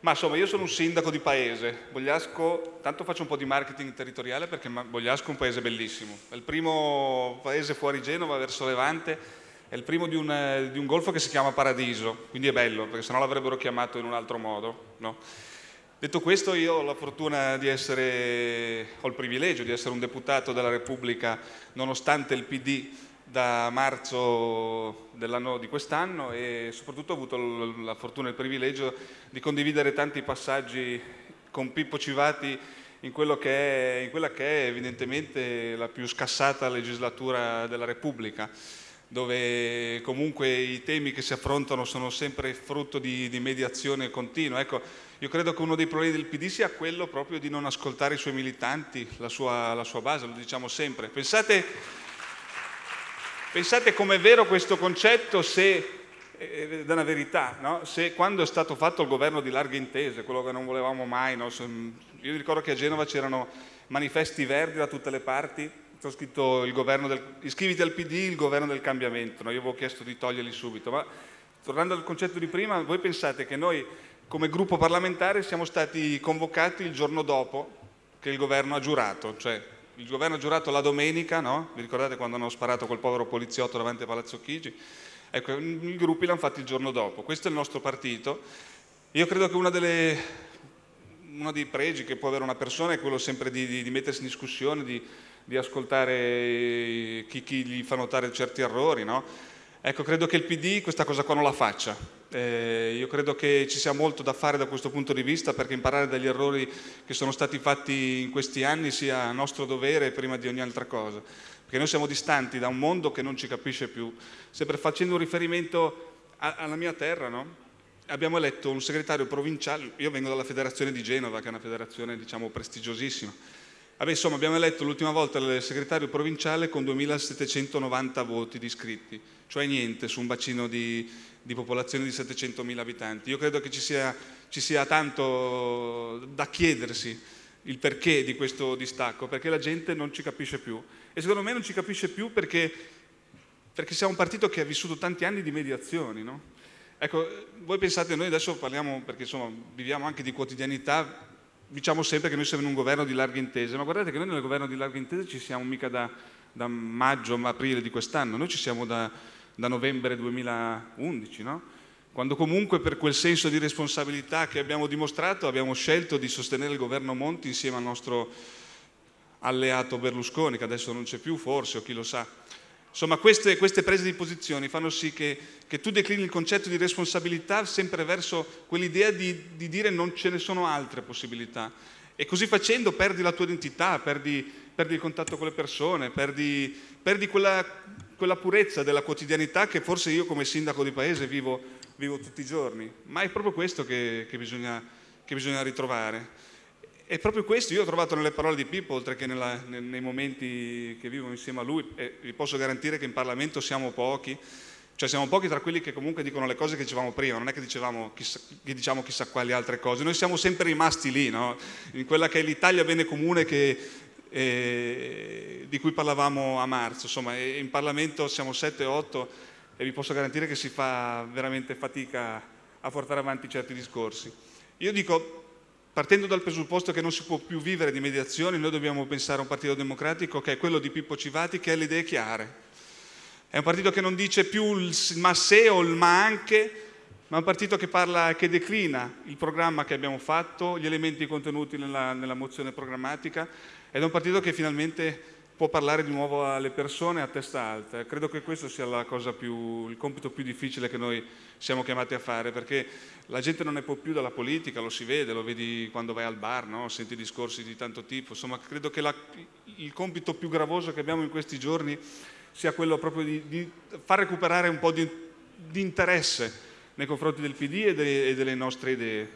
Ma insomma, io sono un sindaco di paese. Bogliasco, tanto faccio un po' di marketing territoriale perché Bogliasco è un paese bellissimo. È il primo paese fuori Genova, verso Levante, è il primo di un, di un golfo che si chiama Paradiso, quindi è bello, perché sennò l'avrebbero chiamato in un altro modo. No? Detto questo, io ho la fortuna di essere, ho il privilegio di essere un deputato della Repubblica, nonostante il PD da marzo di quest'anno e soprattutto ho avuto la fortuna e il privilegio di condividere tanti passaggi con Pippo Civati in, che è, in quella che è evidentemente la più scassata legislatura della Repubblica dove comunque i temi che si affrontano sono sempre frutto di, di mediazione continua. Ecco, io credo che uno dei problemi del PD sia quello proprio di non ascoltare i suoi militanti, la sua, la sua base, lo diciamo sempre. Pensate Pensate com'è vero questo concetto se, eh, è una verità, no? se quando è stato fatto il governo di larghe intese, quello che non volevamo mai, no? io ricordo che a Genova c'erano manifesti verdi da tutte le parti, ho scritto il governo del, iscriviti al PD, il governo del cambiamento, no? io avevo chiesto di toglierli subito, ma tornando al concetto di prima, voi pensate che noi come gruppo parlamentare siamo stati convocati il giorno dopo che il governo ha giurato, cioè il governo giurato la domenica, no? Vi ricordate quando hanno sparato quel povero poliziotto davanti a Palazzo Chigi? Ecco, i gruppi l'hanno fatto il giorno dopo. Questo è il nostro partito. Io credo che una delle, uno dei pregi che può avere una persona è quello sempre di, di, di mettersi in discussione, di, di ascoltare chi, chi, gli fa notare certi errori, no? Ecco, credo che il PD questa cosa qua non la faccia. Eh, io credo che ci sia molto da fare da questo punto di vista perché imparare dagli errori che sono stati fatti in questi anni sia nostro dovere prima di ogni altra cosa. Perché noi siamo distanti da un mondo che non ci capisce più. Sempre facendo un riferimento a, alla mia terra, no? abbiamo eletto un segretario provinciale, io vengo dalla federazione di Genova, che è una federazione diciamo prestigiosissima, Vabbè, insomma, abbiamo eletto l'ultima volta il segretario provinciale con 2.790 voti di iscritti, cioè niente su un bacino di, di popolazione di 700.000 abitanti. Io credo che ci sia, ci sia tanto da chiedersi il perché di questo distacco, perché la gente non ci capisce più. E secondo me non ci capisce più perché, perché siamo un partito che ha vissuto tanti anni di mediazioni. No? Ecco, voi pensate, noi adesso parliamo, perché insomma viviamo anche di quotidianità, diciamo sempre che noi siamo in un governo di larghe intese, ma guardate che noi nel governo di larghe intese ci siamo mica da, da maggio, aprile di quest'anno, noi ci siamo da, da novembre 2011, no? quando comunque per quel senso di responsabilità che abbiamo dimostrato abbiamo scelto di sostenere il governo Monti insieme al nostro alleato Berlusconi, che adesso non c'è più forse, o chi lo sa. Insomma, queste, queste, prese di posizione fanno sì che, che, tu declini il concetto di responsabilità sempre verso quell'idea di, di, dire non ce ne sono altre possibilità. E così facendo perdi la tua identità, perdi, perdi il contatto con le persone, perdi, perdi quella, quella, purezza della quotidianità che forse io come sindaco di paese vivo, vivo tutti i giorni. Ma è proprio questo che, che, bisogna, che bisogna ritrovare. E proprio questo io ho trovato nelle parole di Pippo, oltre che nella, nei momenti che vivo insieme a lui, e vi posso garantire che in Parlamento siamo pochi, cioè siamo pochi tra quelli che comunque dicono le cose che dicevamo prima, non è che, dicevamo chissà, che diciamo chissà quali altre cose, noi siamo sempre rimasti lì, no? in quella che è l'Italia bene comune che, eh, di cui parlavamo a marzo, insomma in Parlamento siamo 7-8 e vi posso garantire che si fa veramente fatica a portare avanti certi discorsi. Io dico, Partendo dal presupposto che non si può più vivere di mediazioni, noi dobbiamo pensare a un partito democratico che è quello di Pippo Civati, che ha le idee chiare. È un partito che non dice più il ma se o il ma anche, ma è un partito che parla, che declina il programma che abbiamo fatto, gli elementi contenuti nella, nella mozione programmatica, ed è un partito che finalmente può parlare di nuovo alle persone a testa alta. Credo che questo sia più, il compito più difficile che noi siamo chiamati a fare, perché la gente non ne può più dalla politica, lo si vede, lo vedi quando vai al bar, no? senti discorsi di tanto tipo. Insomma, credo che la, il compito più gravoso che abbiamo in questi giorni sia quello proprio di, di far recuperare un po' di, di, interesse nei confronti del PD e delle, e delle nostre idee.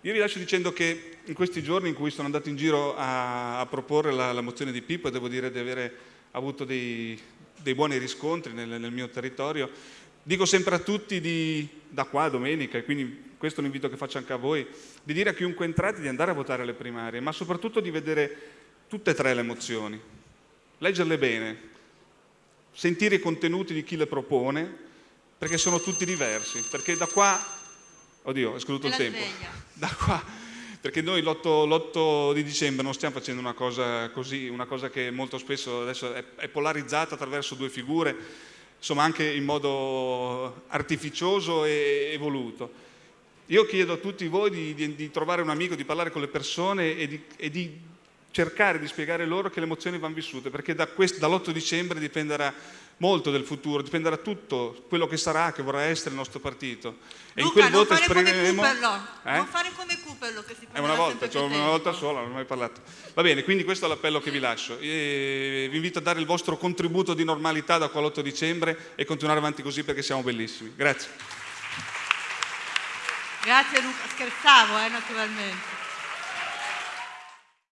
Io vi lascio dicendo che in questi giorni in cui sono andato in giro a, a proporre la, la, mozione di Pippo, devo dire di avere avuto dei, dei buoni riscontri nel, nel, mio territorio, dico sempre a tutti di, da qua domenica, e quindi questo è un invito che faccio anche a voi, di dire a chiunque entrate di andare a votare alle primarie, ma soprattutto di vedere tutte e tre le mozioni, leggerle bene, sentire i contenuti di chi le propone, perché sono tutti diversi, perché da qua Oddio, è scaduto il tempo. sveglia. Da qua, perché noi l'8, di dicembre non stiamo facendo una cosa così, una cosa che molto spesso adesso è, è polarizzata attraverso due figure, insomma anche in modo artificioso e, e voluto. Io chiedo a tutti voi di, di- di trovare un amico, di parlare con le persone e di, e di cercare di spiegare loro che le emozioni vanno vissute, perché da quest- dall'8 dicembre dipenderà molto del futuro, dipenderà tutto quello che sarà, che vorrà essere il nostro partito. E in quel non voto fare come esprimeremo... Eh? non fare come Cooperlo che si È prende una volta, cioè una volta sola, non ho mai parlato. Va bene, quindi questo è l'appello che vi lascio. E vi invito a dare il vostro contributo di normalità da qua all'8 dicembre e continuare avanti così perché siamo bellissimi. Grazie. Grazie Luca, scherzavo eh, naturalmente.